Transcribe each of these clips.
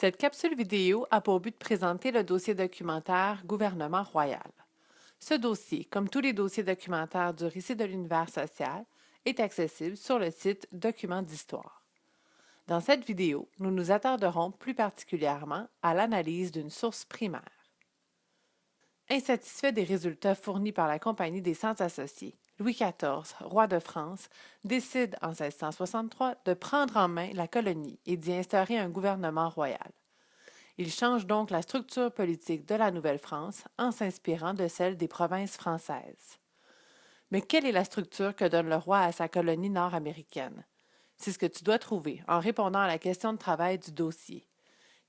Cette capsule vidéo a pour but de présenter le dossier documentaire Gouvernement royal. Ce dossier, comme tous les dossiers documentaires du récit de l'univers social, est accessible sur le site Documents d'histoire. Dans cette vidéo, nous nous attarderons plus particulièrement à l'analyse d'une source primaire. Insatisfait des résultats fournis par la Compagnie des Sciences associées, Louis XIV, roi de France, décide en 1663 de prendre en main la colonie et d'y instaurer un gouvernement royal. Il change donc la structure politique de la Nouvelle-France en s'inspirant de celle des provinces françaises. Mais quelle est la structure que donne le roi à sa colonie nord-américaine? C'est ce que tu dois trouver en répondant à la question de travail du dossier.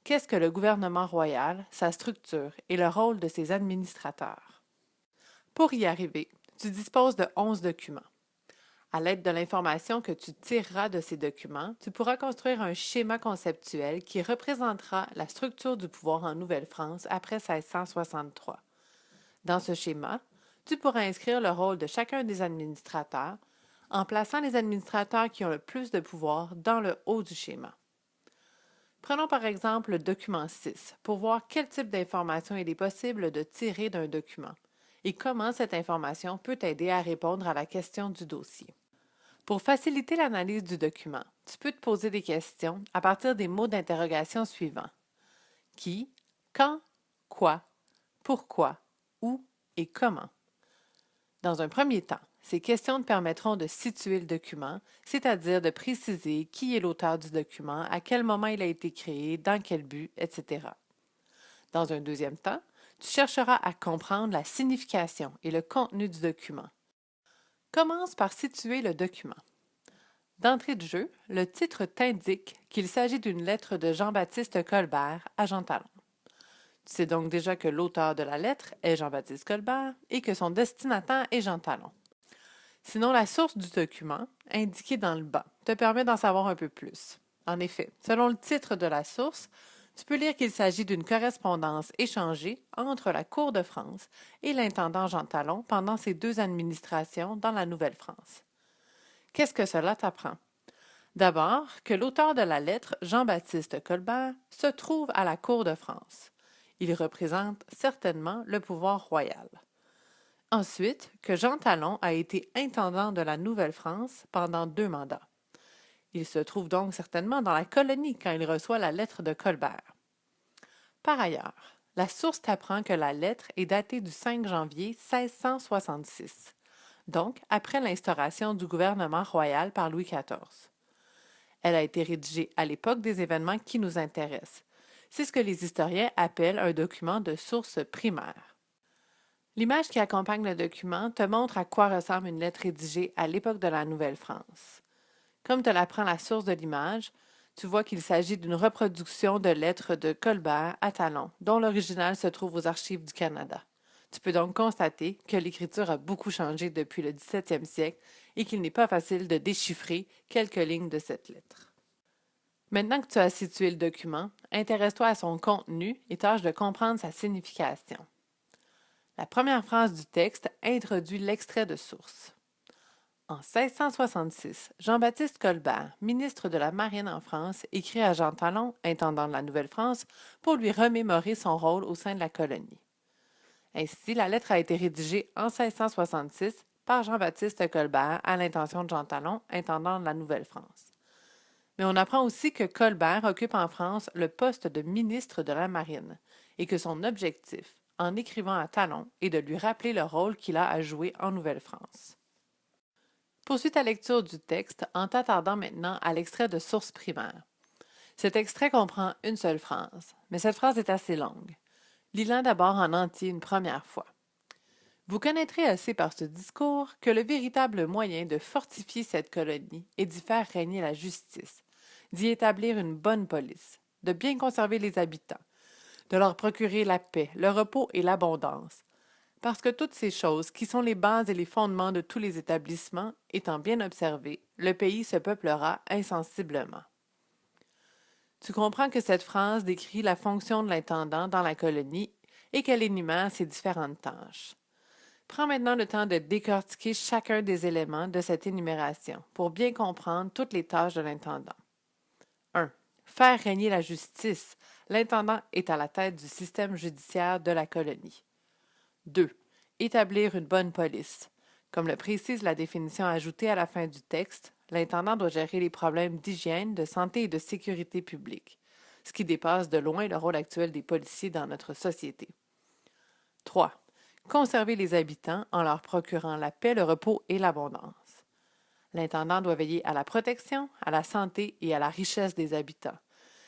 Qu'est-ce que le gouvernement royal, sa structure et le rôle de ses administrateurs? Pour y arriver, tu disposes de 11 documents. À l'aide de l'information que tu tireras de ces documents, tu pourras construire un schéma conceptuel qui représentera la structure du pouvoir en Nouvelle-France après 1663. Dans ce schéma, tu pourras inscrire le rôle de chacun des administrateurs en plaçant les administrateurs qui ont le plus de pouvoir dans le haut du schéma. Prenons par exemple le document 6 pour voir quel type d'information il est possible de tirer d'un document et comment cette information peut aider à répondre à la question du dossier. Pour faciliter l'analyse du document, tu peux te poser des questions à partir des mots d'interrogation suivants. Qui, quand, quoi, pourquoi, où et comment. Dans un premier temps, ces questions te permettront de situer le document, c'est-à-dire de préciser qui est l'auteur du document, à quel moment il a été créé, dans quel but, etc. Dans un deuxième temps, tu chercheras à comprendre la signification et le contenu du document. Commence par situer le document. D'entrée de jeu, le titre t'indique qu'il s'agit d'une lettre de Jean-Baptiste Colbert à Jean Talon. Tu sais donc déjà que l'auteur de la lettre est Jean-Baptiste Colbert et que son destinataire est Jean Talon. Sinon, la source du document, indiquée dans le bas, te permet d'en savoir un peu plus. En effet, selon le titre de la source, tu peux lire qu'il s'agit d'une correspondance échangée entre la Cour de France et l'intendant Jean Talon pendant ces deux administrations dans la Nouvelle-France. Qu'est-ce que cela t'apprend? D'abord, que l'auteur de la lettre, Jean-Baptiste Colbert, se trouve à la Cour de France. Il représente certainement le pouvoir royal. Ensuite, que Jean Talon a été intendant de la Nouvelle-France pendant deux mandats. Il se trouve donc certainement dans la colonie quand il reçoit la lettre de Colbert. Par ailleurs, la source t'apprend que la lettre est datée du 5 janvier 1666, donc après l'instauration du gouvernement royal par Louis XIV. Elle a été rédigée à l'époque des événements qui nous intéressent. C'est ce que les historiens appellent un document de source primaire. L'image qui accompagne le document te montre à quoi ressemble une lettre rédigée à l'époque de la Nouvelle-France. Comme te l'apprend la source de l'image, tu vois qu'il s'agit d'une reproduction de lettres de Colbert à Talon, dont l'original se trouve aux archives du Canada. Tu peux donc constater que l'écriture a beaucoup changé depuis le 17e siècle et qu'il n'est pas facile de déchiffrer quelques lignes de cette lettre. Maintenant que tu as situé le document, intéresse-toi à son contenu et tâche de comprendre sa signification. La première phrase du texte introduit l'extrait de source. En 1666, Jean-Baptiste Colbert, ministre de la Marine en France, écrit à Jean Talon, intendant de la Nouvelle-France, pour lui remémorer son rôle au sein de la colonie. Ainsi, la lettre a été rédigée en 1666 par Jean-Baptiste Colbert à l'intention de Jean Talon, intendant de la Nouvelle-France. Mais on apprend aussi que Colbert occupe en France le poste de ministre de la Marine et que son objectif, en écrivant à Talon, est de lui rappeler le rôle qu'il a à jouer en Nouvelle-France. Poursuis ta lecture du texte en t'attardant maintenant à l'extrait de source primaire. Cet extrait comprend une seule phrase, mais cette phrase est assez longue. Lis-la d'abord en entier une première fois. Vous connaîtrez assez par ce discours que le véritable moyen de fortifier cette colonie est d'y faire régner la justice, d'y établir une bonne police, de bien conserver les habitants, de leur procurer la paix, le repos et l'abondance, parce que toutes ces choses, qui sont les bases et les fondements de tous les établissements, étant bien observées, le pays se peuplera insensiblement. Tu comprends que cette phrase décrit la fonction de l'intendant dans la colonie et qu'elle énumère ses différentes tâches. Prends maintenant le temps de décortiquer chacun des éléments de cette énumération pour bien comprendre toutes les tâches de l'intendant. 1. Faire régner la justice, L'intendant est à la tête du système judiciaire de la colonie. 2. Établir une bonne police. Comme le précise la définition ajoutée à la fin du texte, l'intendant doit gérer les problèmes d'hygiène, de santé et de sécurité publique, ce qui dépasse de loin le rôle actuel des policiers dans notre société. 3. Conserver les habitants en leur procurant la paix, le repos et l'abondance. L'intendant doit veiller à la protection, à la santé et à la richesse des habitants.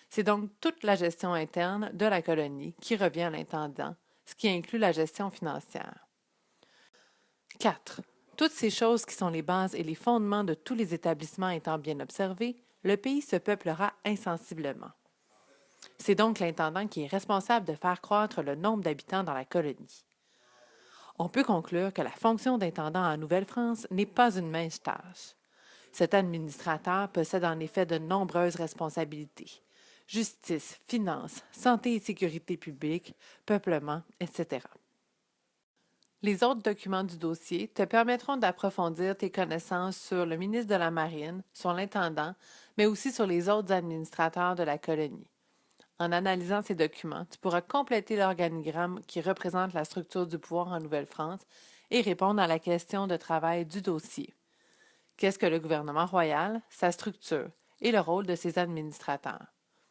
C'est donc toute la gestion interne de la colonie qui revient à l'intendant, ce qui inclut la gestion financière. 4. Toutes ces choses qui sont les bases et les fondements de tous les établissements étant bien observés, le pays se peuplera insensiblement. C'est donc l'intendant qui est responsable de faire croître le nombre d'habitants dans la colonie. On peut conclure que la fonction d'intendant en Nouvelle-France n'est pas une mince tâche. Cet administrateur possède en effet de nombreuses responsabilités justice, finances, santé et sécurité publique, peuplement, etc. Les autres documents du dossier te permettront d'approfondir tes connaissances sur le ministre de la Marine, sur l'intendant, mais aussi sur les autres administrateurs de la colonie. En analysant ces documents, tu pourras compléter l'organigramme qui représente la structure du pouvoir en Nouvelle-France et répondre à la question de travail du dossier. Qu'est-ce que le gouvernement royal, sa structure et le rôle de ses administrateurs?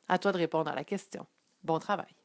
À toi de répondre à la question. Bon travail.